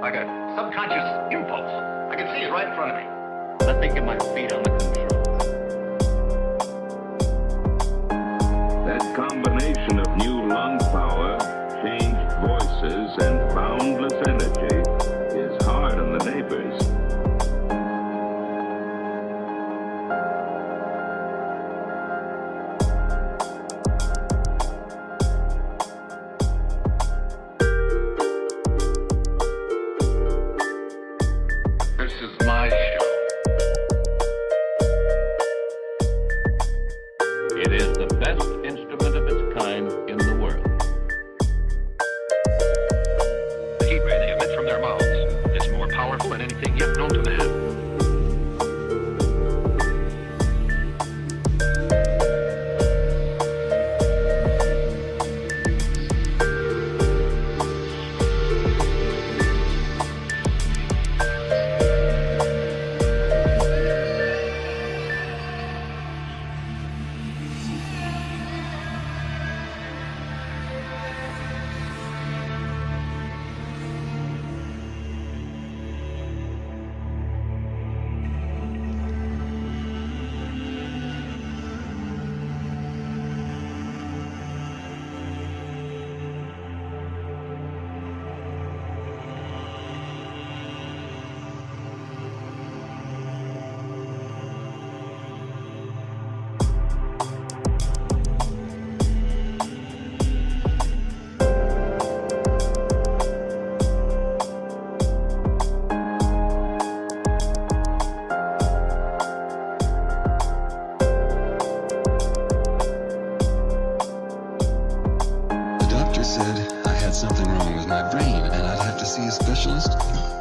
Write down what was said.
like a subconscious impulse. I can see it right in front of me. Let me get my feet on the controls. This is my show. Something wrong with my brain and I'd have to see a specialist.